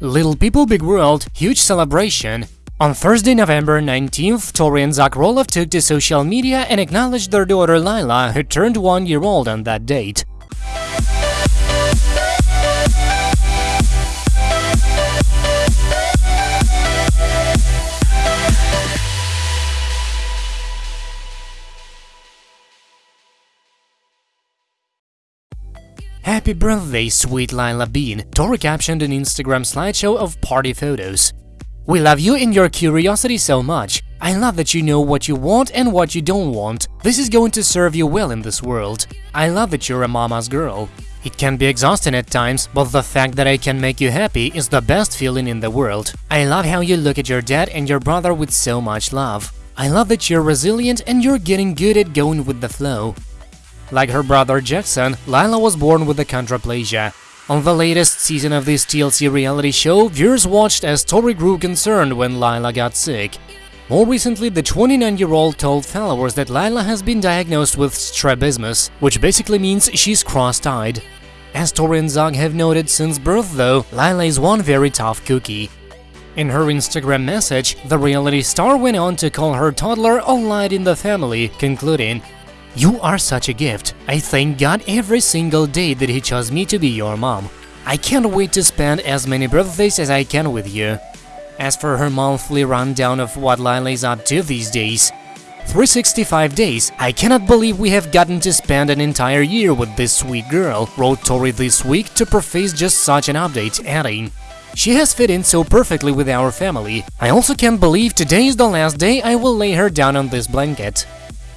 Little People Big World huge celebration. On Thursday, November 19th, Tori and Zach Roloff took to social media and acknowledged their daughter Lila, who turned one year old on that date. Happy birthday, sweet Lila Bean, Tori captioned an Instagram slideshow of party photos. We love you and your curiosity so much. I love that you know what you want and what you don't want. This is going to serve you well in this world. I love that you're a mama's girl. It can be exhausting at times, but the fact that I can make you happy is the best feeling in the world. I love how you look at your dad and your brother with so much love. I love that you're resilient and you're getting good at going with the flow. Like her brother Jackson, Lila was born with a achondroplasia. On the latest season of this TLC reality show, viewers watched as Tori grew concerned when Lila got sick. More recently, the 29-year-old told followers that Lila has been diagnosed with strabismus, which basically means she's cross-eyed. As Tori and Zach have noted since birth though, Lila is one very tough cookie. In her Instagram message, the reality star went on to call her toddler a light in the family, concluding, you are such a gift. I thank God every single day that He chose me to be your mom. I can't wait to spend as many birthdays as I can with you. As for her monthly rundown of what Lila is up to these days, 365 days, I cannot believe we have gotten to spend an entire year with this sweet girl, wrote Tori this week to preface just such an update, adding, she has fit in so perfectly with our family. I also can't believe today is the last day I will lay her down on this blanket.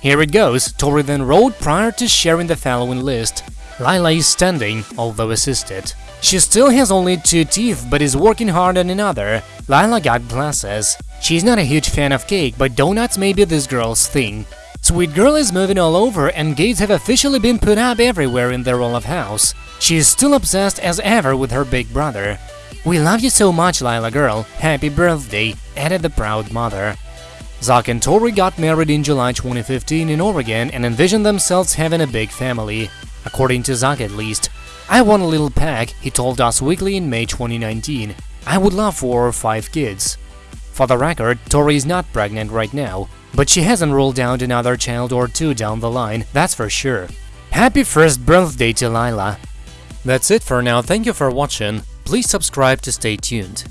Here it goes, Tori then wrote prior to sharing the following list. Lila is standing, although assisted. She still has only two teeth, but is working hard on another. Lila got glasses. She's not a huge fan of cake, but donuts may be this girl's thing. Sweet Girl is moving all over and gates have officially been put up everywhere in the Roloff house. She is still obsessed as ever with her big brother. We love you so much, Lila girl. Happy birthday, added the proud mother. Zach and Tori got married in July 2015 in Oregon and envisioned themselves having a big family. According to Zach at least. I want a little pack, he told Us Weekly in May 2019. I would love four or five kids. For the record, Tori is not pregnant right now, but she hasn't ruled out another child or two down the line, that's for sure. Happy first birthday to Lila! That's it for now, thank you for watching, please subscribe to stay tuned.